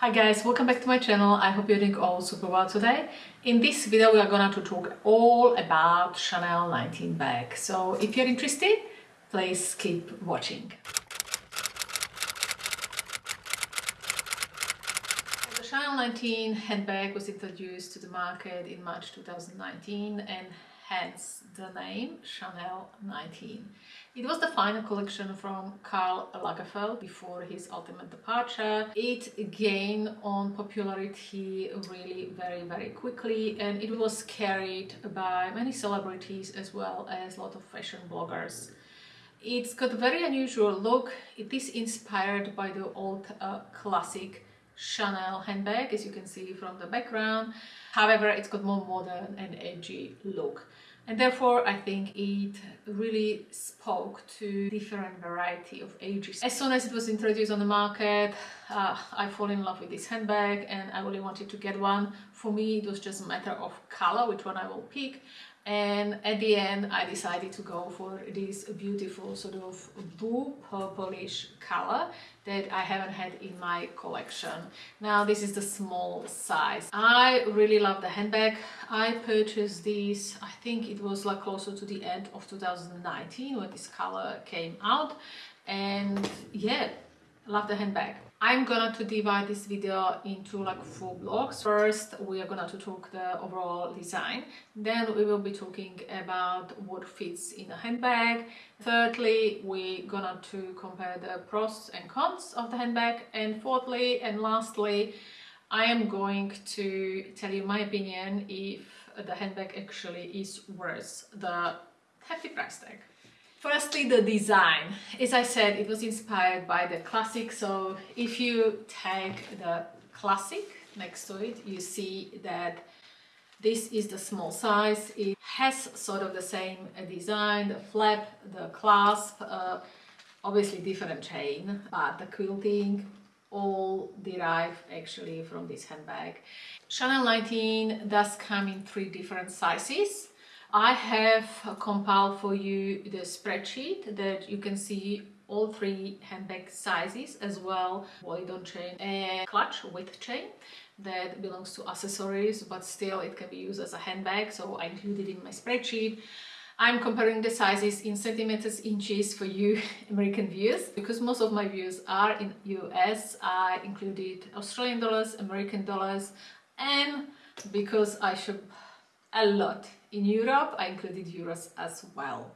Hi guys, welcome back to my channel. I hope you're doing all super well today. In this video we are going to talk all about Chanel 19 bag. So if you're interested, please keep watching. The Chanel 19 handbag was introduced to the market in March 2019 and hence the name Chanel 19. It was the final collection from Karl Lagerfeld before his ultimate departure. It gained on popularity really very very quickly and it was carried by many celebrities as well as a lot of fashion bloggers. It's got a very unusual look. It is inspired by the old uh, classic Chanel handbag as you can see from the background. However, it's got more modern and edgy look and therefore I think it really spoke to different variety of ages. As soon as it was introduced on the market, uh, I fall in love with this handbag and I really wanted to get one. For me, it was just a matter of color, which one I will pick and at the end I decided to go for this beautiful sort of blue purplish color that I haven't had in my collection. Now this is the small size. I really love the handbag. I purchased this, I think it was like closer to the end of 2019 when this color came out and yeah, love the handbag. I'm gonna to divide this video into like four blocks. First, we are gonna to talk the overall design. Then we will be talking about what fits in a handbag. Thirdly, we're gonna to compare the pros and cons of the handbag. And fourthly and lastly, I am going to tell you my opinion if the handbag actually is worth the hefty price tag. Firstly, the design. As I said, it was inspired by the classic. So if you take the classic next to it, you see that this is the small size. It has sort of the same design, the flap, the clasp, uh, obviously different chain, but the quilting all derive actually from this handbag. Chanel 19 does come in three different sizes. I have compiled for you the spreadsheet that you can see all three handbag sizes as well boy-on chain and clutch with chain that belongs to accessories but still it can be used as a handbag so I included in my spreadsheet. I'm comparing the sizes in centimeters inches for you American viewers because most of my views are in US I included Australian dollars American dollars and because I shop a lot in Europe I included euros as well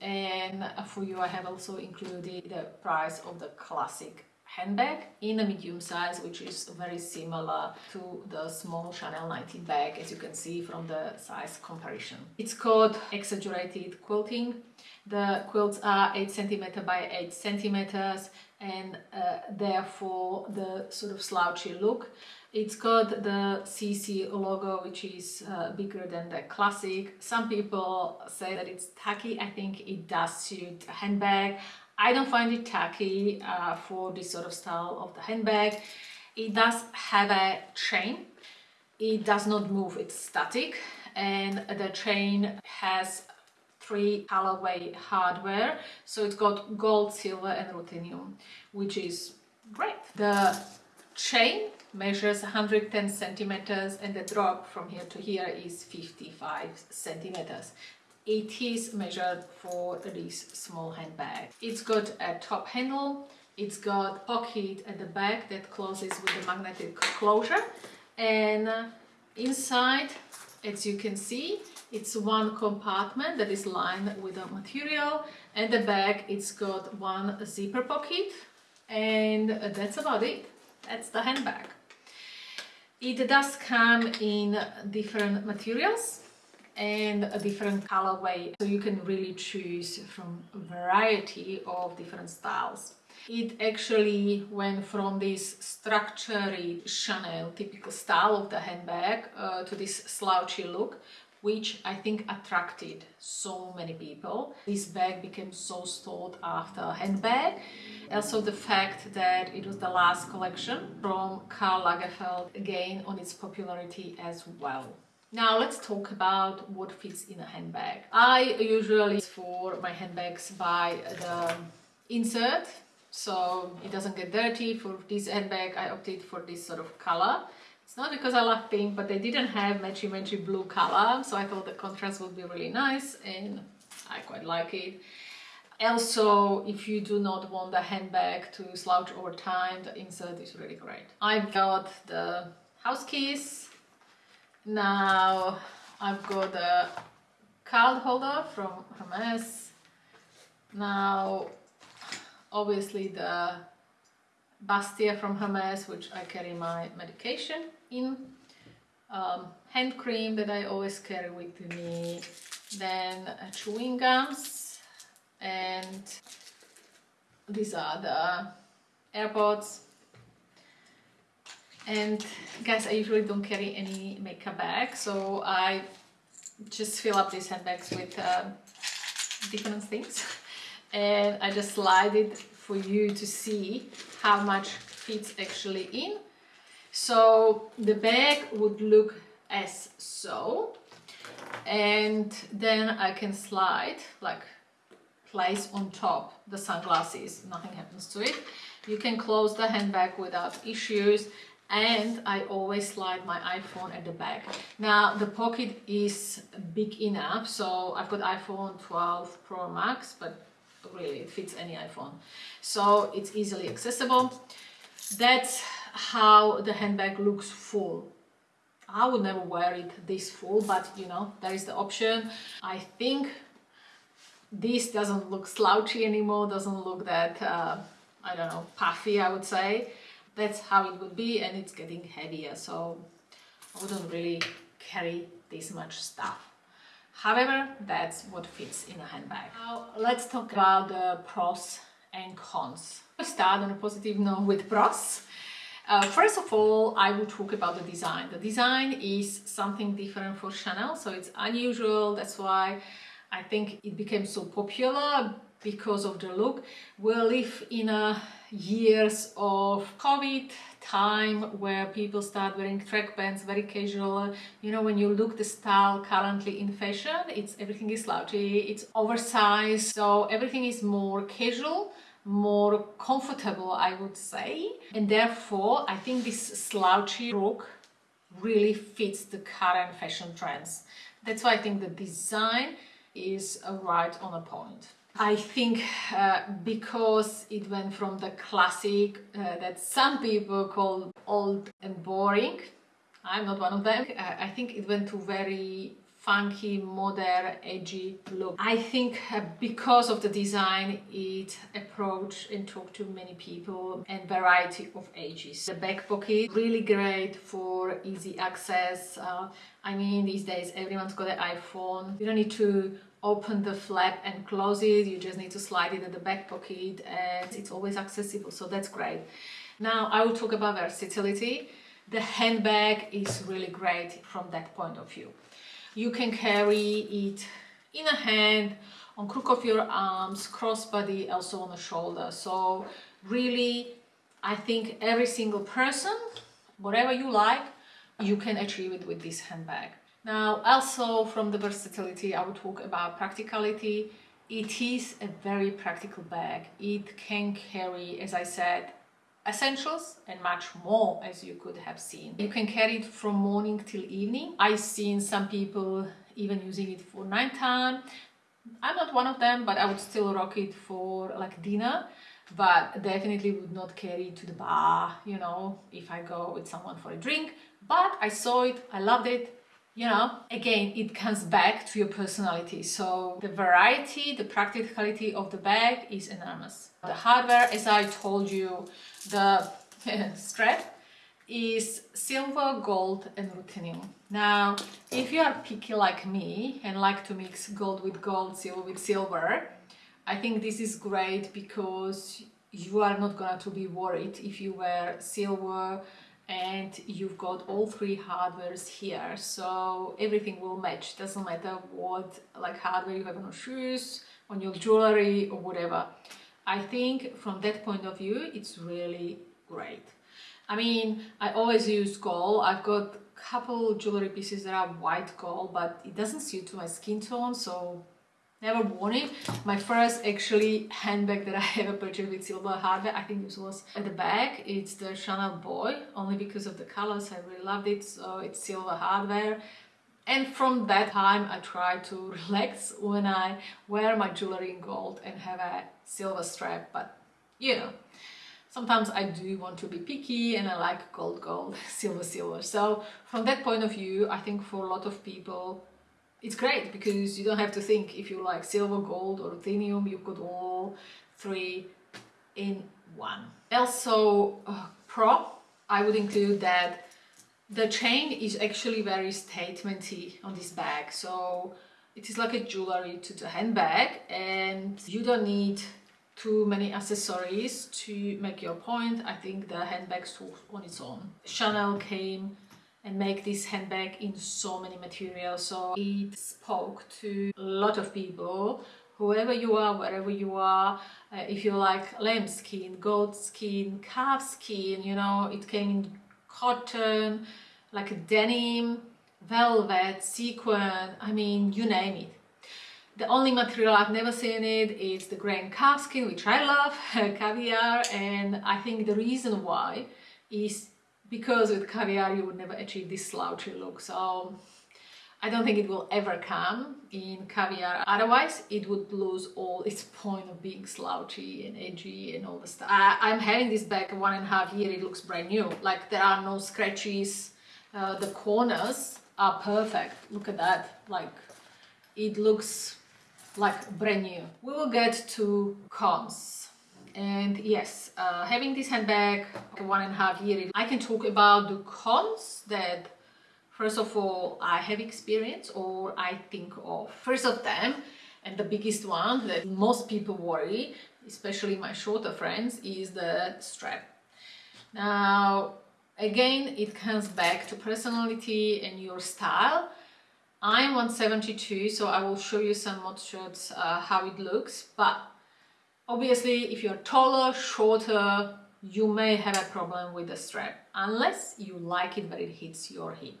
and for you I have also included the price of the classic handbag in a medium size which is very similar to the small Chanel 19 bag as you can see from the size comparison. It's called exaggerated quilting. The quilts are 8 centimeter by 8 centimeters and uh, therefore the sort of slouchy look it's got the CC logo, which is uh, bigger than the classic. Some people say that it's tacky. I think it does suit a handbag. I don't find it tacky uh, for this sort of style of the handbag. It does have a chain. It does not move, it's static. And the chain has three colorway hardware. So it's got gold, silver and ruthenium, which is great. The chain measures 110 centimeters and the drop from here to here is 55 centimeters. It is measured for this small handbag. It's got a top handle, it's got pocket at the back that closes with the magnetic closure and uh, inside as you can see it's one compartment that is lined with a material. And the back it's got one zipper pocket and that's about it. That's the handbag. It does come in different materials and a different colorway so you can really choose from a variety of different styles. It actually went from this structured Chanel typical style of the handbag uh, to this slouchy look which I think attracted so many people. This bag became so sought after handbag. Also the fact that it was the last collection from Karl Lagerfeld again on its popularity as well. Now let's talk about what fits in a handbag. I usually for my handbags buy the insert so it doesn't get dirty. For this handbag, I opted for this sort of color. It's not because I love pink, but they didn't have matchy matchy blue color, so I thought the contrast would be really nice and I quite like it. Also, if you do not want the handbag to slouch over time, the insert is really great. I've got the house keys. Now I've got the card holder from Hermes. Now, obviously the Bastia from Hermes, which I carry my medication in. Um, hand cream that I always carry with me. Then uh, chewing gums. And these are the AirPods. And guys, I usually don't carry any makeup bag, so I just fill up these handbags with uh, different things. And I just slide it for you to see how much fits actually in. So the bag would look as so. And then I can slide like place on top the sunglasses. Nothing happens to it. You can close the handbag without issues. And I always slide my iPhone at the back. Now the pocket is big enough so I've got iPhone 12 Pro Max but really it fits any iPhone. So it's easily accessible. That's how the handbag looks full. I would never wear it this full but you know there is the option. I think this doesn't look slouchy anymore doesn't look that uh, I don't know puffy I would say. That's how it would be and it's getting heavier so I wouldn't really carry this much stuff However, that's what fits in a handbag. Now let's talk about the pros and cons. I start on a positive note with pros. Uh, first of all, I will talk about the design. The design is something different for Chanel, so it's unusual. That's why I think it became so popular because of the look. We live in a years of COVID time where people start wearing track pants very casual. You know when you look the style currently in fashion it's everything is slouchy it's oversized. So everything is more casual more comfortable I would say. And therefore I think this slouchy look really fits the current fashion trends. That's why I think the design is right on a point I think uh, because it went from the classic uh, that some people call old and boring, I'm not one of them, uh, I think it went to very funky, modern, edgy look. I think uh, because of the design, it approached and talked to many people and variety of ages. The back pocket, really great for easy access. Uh, I mean, these days everyone's got an iPhone. You don't need to open the flap and close it. You just need to slide it in the back pocket and it's always accessible so that's great. Now I will talk about versatility. The handbag is really great from that point of view. You can carry it in a hand on crook of your arms crossbody also on the shoulder. So really I think every single person whatever you like you can achieve it with this handbag now, also from the versatility, I would talk about practicality. It is a very practical bag. It can carry, as I said, essentials and much more as you could have seen. You can carry it from morning till evening. I've seen some people even using it for nighttime. I'm not one of them, but I would still rock it for like dinner, but definitely would not carry it to the bar, you know, if I go with someone for a drink. But I saw it, I loved it, you know again it comes back to your personality. So the variety the practicality of the bag is enormous. The hardware as i told you the strap is silver gold and ruthenium now if you are picky like me and like to mix gold with gold silver with silver i think this is great because you are not going to be worried if you wear silver and you've got all three hardwares here. So everything will match. Doesn't matter what like hardware you have on your shoes on your jewelry or whatever. I think from that point of view it's really great. I mean i always use gold. I've got a couple jewelry pieces that are white gold but it doesn't suit to my skin tone so never worn it. My first actually handbag that I ever purchased with silver hardware, I think this was at the back. It's the Chanel Boy, only because of the colors. I really loved it. So it's silver hardware. And from that time, I try to relax when I wear my jewelry in gold and have a silver strap. But you know, sometimes I do want to be picky and I like gold, gold, silver, silver. So from that point of view, I think for a lot of people, it's great because you don't have to think if you like silver, gold or ruthenium, you've got all three in one. Also, uh, pro, I would include that the chain is actually very statementy on this bag. So it is like a jewelry to the handbag and you don't need too many accessories to make your point. I think the handbag on its own. Chanel came and make this handbag in so many materials. So it spoke to a lot of people whoever you are wherever you are. Uh, if you like lamb skin goat skin calf skin you know it came in cotton like a denim velvet sequin i mean you name it. The only material I've never seen it is the grain calfskin, which I love, caviar, and I think the reason why is because with caviar you would never achieve this slouchy look. So I don't think it will ever come in caviar. Otherwise, it would lose all its point of being slouchy and edgy and all the stuff. I, am having this bag one and a half year. It looks brand new. Like there are no scratches. Uh, the corners are perfect. Look at that. Like it looks like brand new. We will get to cons. And yes, uh, having this handbag one and a half year, I can talk about the cons that first of all I have experience or I think of. First of them, and the biggest one that most people worry, especially my shorter friends, is the strap. Now, again, it comes back to personality and your style. I'm 172, so I will show you some mod shots uh, how it looks. But obviously, if you're taller, shorter, you may have a problem with the strap, unless you like it but it hits your hip.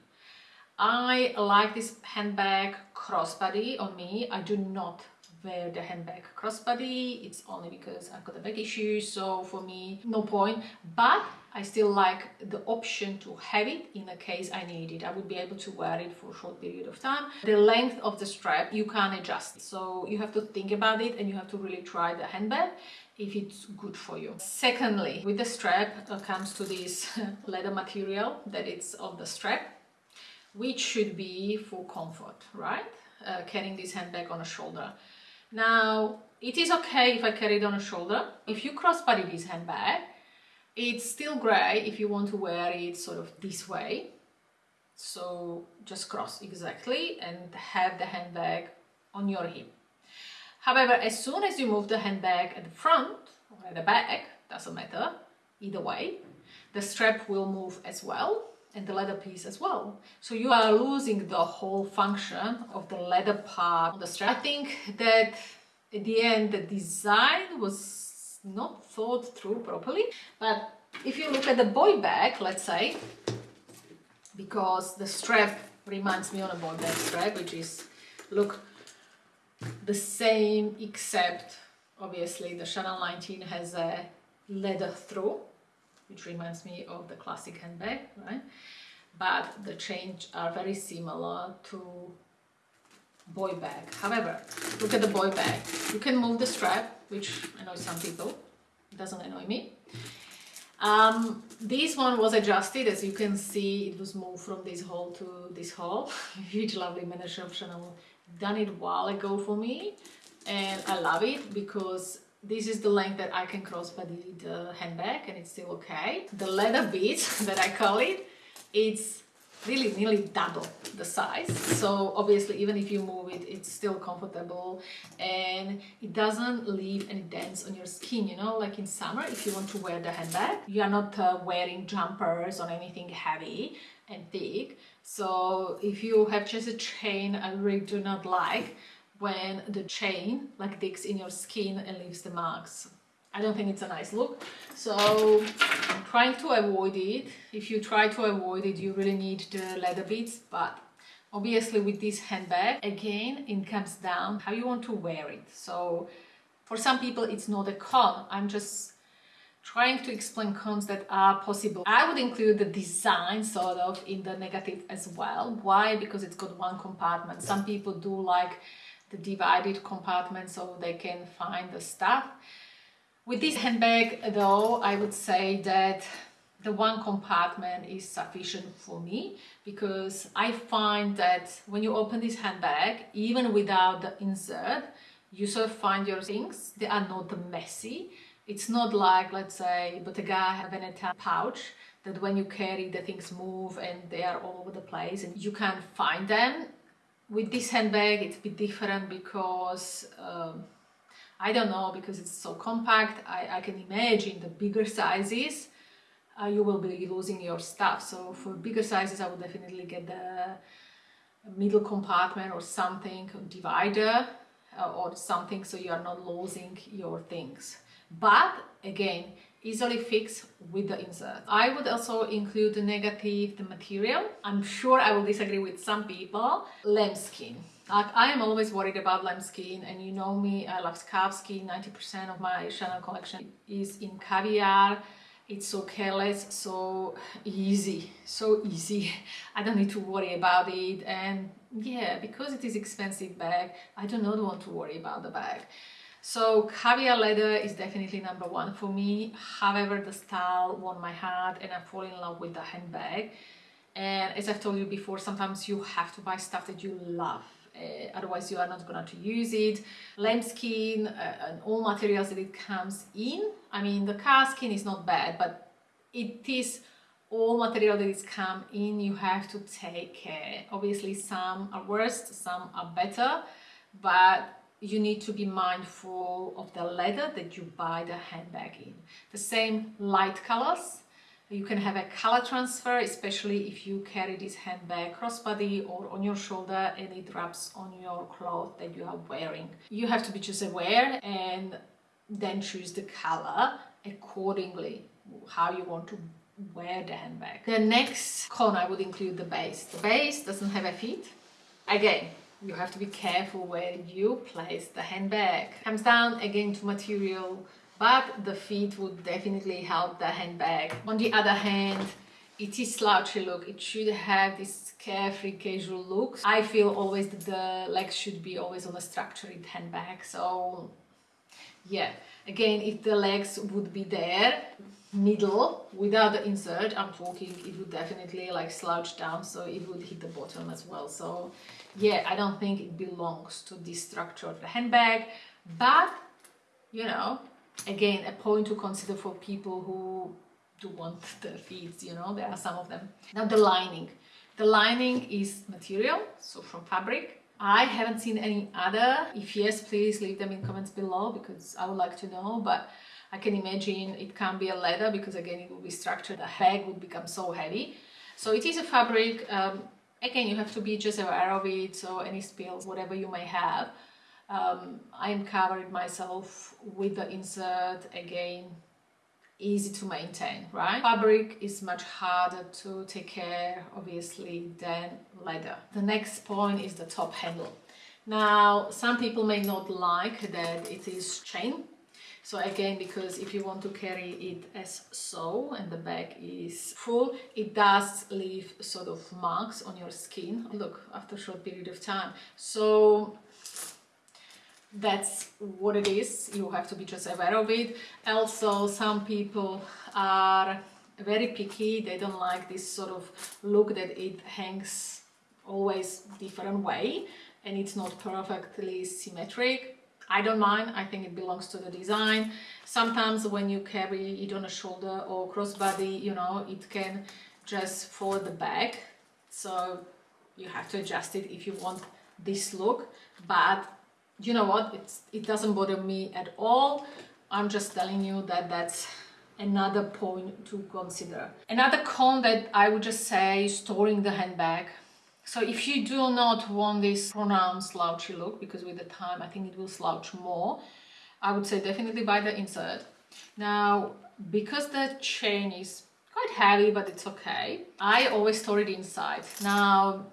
I like this handbag crossbody on me. I do not wear the handbag crossbody. It's only because I've got a back issue, so for me, no point. But I still like the option to have it in a case I need it. I would be able to wear it for a short period of time. The length of the strap, you can't adjust. So you have to think about it and you have to really try the handbag if it's good for you. Secondly, with the strap comes to this leather material that it's on the strap, which should be for comfort, right? Uh, carrying this handbag on a shoulder. Now, it is okay if I carry it on a shoulder. If you crossbody this handbag, it's still grey if you want to wear it sort of this way. So just cross exactly and have the handbag on your hip. However, as soon as you move the handbag at the front or at the back, doesn't matter, either way, the strap will move as well and the leather piece as well. So you are losing the whole function of the leather part of the strap. I think that at the end the design was not thought through properly. But if you look at the boy bag, let's say, because the strap reminds me on a boy bag strap, which is, look, the same except obviously the Chanel 19 has a leather through, which reminds me of the classic handbag, right? But the chains are very similar to boy bag. However, look at the boy bag. You can move the strap, which annoys some people. Doesn't annoy me. Um, this one was adjusted, as you can see, it was moved from this hole to this hole. Huge lovely manager of Chanel done it a while ago for me and I love it because this is the length that I can crossbody the handbag and it's still okay. The leather bit that I call it, it's really nearly double the size. So obviously even if you move it it's still comfortable. And it doesn't leave any dents on your skin you know? Like in summer if you want to wear the handbag you are not uh, wearing jumpers or anything heavy and thick. So if you have just a chain I really do not like when the chain like digs in your skin and leaves the marks I don't think it's a nice look. So I'm trying to avoid it. If you try to avoid it, you really need the leather bits, but Obviously with this handbag, again, it comes down how you want to wear it. So for some people, it's not a con. I'm just trying to explain cons that are possible. I would include the design sort of in the negative as well. Why? Because it's got one compartment. Some people do like the divided compartment so they can find the stuff. With this handbag though, I would say that the one compartment is sufficient for me because I find that when you open this handbag, even without the insert, you sort of find your things. They are not messy. It's not like, let's say, Bottega Veneta pouch that when you carry the things move and they are all over the place and you can't find them. With this handbag, it's a bit different because um, I don't know, because it's so compact. I, I can imagine the bigger sizes uh, you will be losing your stuff. So for bigger sizes, I would definitely get the middle compartment or something, divider uh, or something so you are not losing your things. But again, easily fix with the insert. I would also include the negative, the material. I'm sure I will disagree with some people. Lambskin. Like I am always worried about lambskin and you know me, I love calf skin. 90% of my Chanel collection is in caviar. It's so careless so easy so easy. I don't need to worry about it. And yeah because it is expensive bag i do not want to worry about the bag. So caviar leather is definitely number one for me. However the style won my heart and i fall in love with the handbag. And as i've told you before sometimes you have to buy stuff that you love uh, otherwise you are not going to use it. Lambskin uh, and all materials that it comes in. I mean the calf skin is not bad but it is all material that is come in you have to take care. Obviously some are worse, some are better but you need to be mindful of the leather that you buy the handbag in. The same light colors you can have a color transfer, especially if you carry this handbag crossbody or on your shoulder and it wraps on your cloth that you are wearing. You have to be just aware and then choose the color accordingly, how you want to wear the handbag. The next con I would include the base. The base doesn't have a feet. Again, you have to be careful where you place the handbag. Comes down again to material but the feet would definitely help the handbag. On the other hand, it is slouchy look. It should have this carefree casual look. I feel always that the legs should be always on a structured handbag. So yeah, again, if the legs would be there, middle, without the insert, I'm talking, it would definitely like slouch down. So it would hit the bottom as well. So yeah, I don't think it belongs to this structure of the handbag. But, you know, again a point to consider for people who do want the feeds you know there are some of them. Now the lining. The lining is material so from fabric. I haven't seen any other. If yes please leave them in comments below because I would like to know but I can imagine it can be a leather because again it will be structured. The bag would become so heavy. So it is a fabric. Um, again you have to be just aware of it so any spills whatever you may have um, I'm covered myself with the insert again easy to maintain right? Fabric is much harder to take care obviously than leather. The next point is the top handle. Now some people may not like that it is chain. So again because if you want to carry it as so and the bag is full it does leave sort of marks on your skin. Look after a short period of time. So that's what it is. You have to be just aware of it. Also some people are very picky. They don't like this sort of look that it hangs always different way and it's not perfectly symmetric. I don't mind. I think it belongs to the design. Sometimes when you carry it on a shoulder or crossbody you know it can just fall the back. So you have to adjust it if you want this look. But you know what it's it doesn't bother me at all. I'm just telling you that that's another point to consider. Another con that i would just say storing the handbag. So if you do not want this pronounced slouchy look because with the time i think it will slouch more i would say definitely buy the insert. Now because the chain is quite heavy but it's okay i always store it inside. Now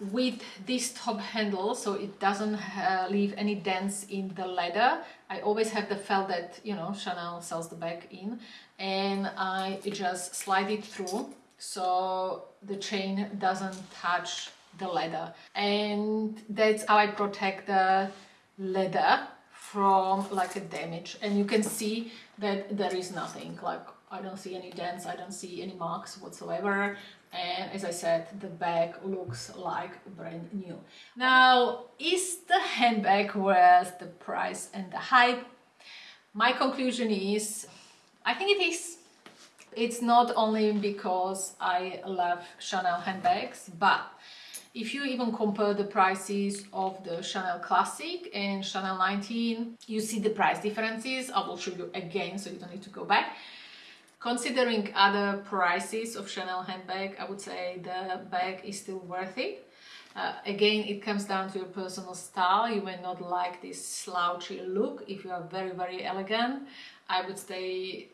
with this top handle so it doesn't uh, leave any dents in the leather. I always have the felt that you know Chanel sells the bag in and I just slide it through so the chain doesn't touch the leather. And that's how I protect the leather from like a damage. And you can see that there is nothing like I don't see any dents I don't see any marks whatsoever and as I said the bag looks like brand new now is the handbag worth the price and the hype my conclusion is I think it is it's not only because I love Chanel handbags but if you even compare the prices of the Chanel Classic and Chanel 19, you see the price differences. I will show you again so you don't need to go back. Considering other prices of Chanel handbag, I would say the bag is still worth it. Uh, again, it comes down to your personal style. You may not like this slouchy look. If you are very, very elegant, I would say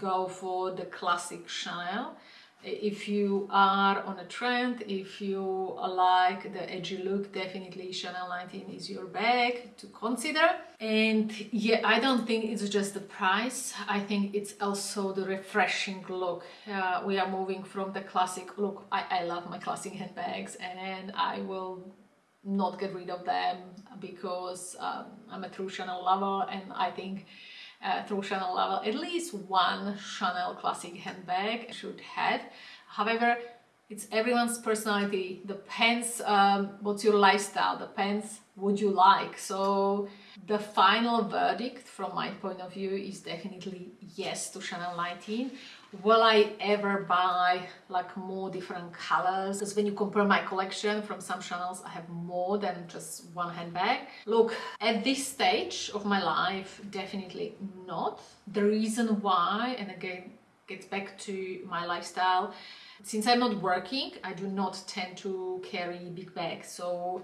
go for the classic Chanel if you are on a trend, if you like the edgy look, definitely Chanel 19 is your bag to consider. And yeah, I don't think it's just the price. I think it's also the refreshing look. Uh, we are moving from the classic look. I, I love my classic handbags and I will not get rid of them because um, I'm a true Chanel lover and I think uh, through Chanel level, at least one Chanel classic handbag should have. However, it's everyone's personality, depends um, what's your lifestyle, depends what you like. So the final verdict from my point of view is definitely yes to Chanel 19. Will I ever buy like more different colors? Because when you compare my collection from some channels, I have more than just one handbag. Look, at this stage of my life, definitely not. The reason why, and again, gets back to my lifestyle, since I'm not working, I do not tend to carry big bags. So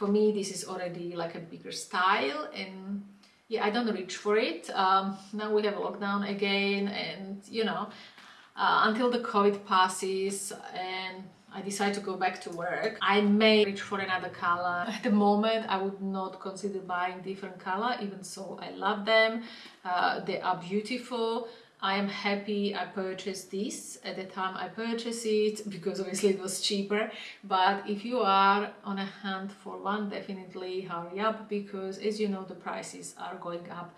for me, this is already like a bigger style and yeah, I don't reach for it. Um, now we have a lockdown again and you know, uh, until the COVID passes and I decide to go back to work, I may reach for another color. At the moment, I would not consider buying different color, even so I love them. Uh, they are beautiful. I am happy I purchased this. At the time I purchased it because obviously it was cheaper. But if you are on a hunt for one definitely hurry up because as you know the prices are going up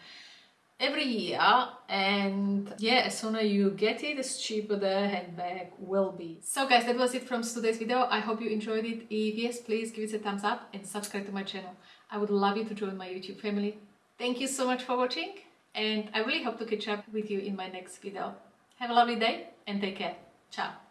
every year. And yeah as soon as you get it as cheaper the handbag will be. So guys that was it from today's video. I hope you enjoyed it. If yes please give it a thumbs up and subscribe to my channel. I would love you to join my youtube family. Thank you so much for watching and I really hope to catch up with you in my next video. Have a lovely day and take care. Ciao.